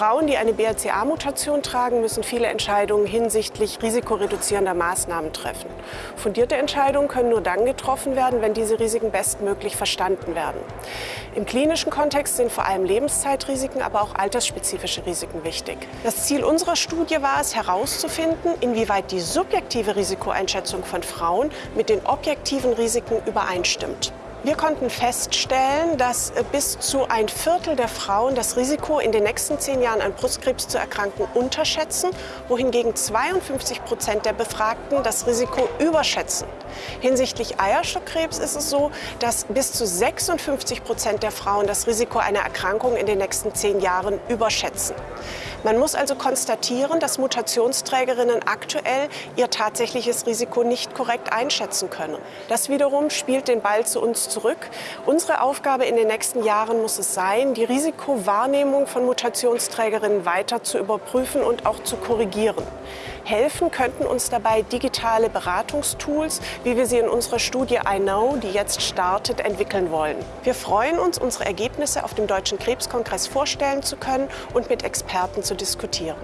Frauen, die eine BRCA-Mutation tragen, müssen viele Entscheidungen hinsichtlich risikoreduzierender Maßnahmen treffen. Fundierte Entscheidungen können nur dann getroffen werden, wenn diese Risiken bestmöglich verstanden werden. Im klinischen Kontext sind vor allem Lebenszeitrisiken, aber auch altersspezifische Risiken wichtig. Das Ziel unserer Studie war es, herauszufinden, inwieweit die subjektive Risikoeinschätzung von Frauen mit den objektiven Risiken übereinstimmt. Wir konnten feststellen, dass bis zu ein Viertel der Frauen das Risiko, in den nächsten zehn Jahren an Brustkrebs zu erkranken, unterschätzen, wohingegen 52 Prozent der Befragten das Risiko überschätzen. Hinsichtlich Eierstockkrebs ist es so, dass bis zu 56 Prozent der Frauen das Risiko einer Erkrankung in den nächsten zehn Jahren überschätzen. Man muss also konstatieren, dass Mutationsträgerinnen aktuell ihr tatsächliches Risiko nicht korrekt einschätzen können. Das wiederum spielt den Ball zu uns zurück. Unsere Aufgabe in den nächsten Jahren muss es sein, die Risikowahrnehmung von Mutationsträgerinnen weiter zu überprüfen und auch zu korrigieren. Helfen könnten uns dabei digitale Beratungstools, wie wir sie in unserer Studie iKnow, die jetzt startet, entwickeln wollen. Wir freuen uns, unsere Ergebnisse auf dem Deutschen Krebskongress vorstellen zu können und mit Experten zu diskutieren.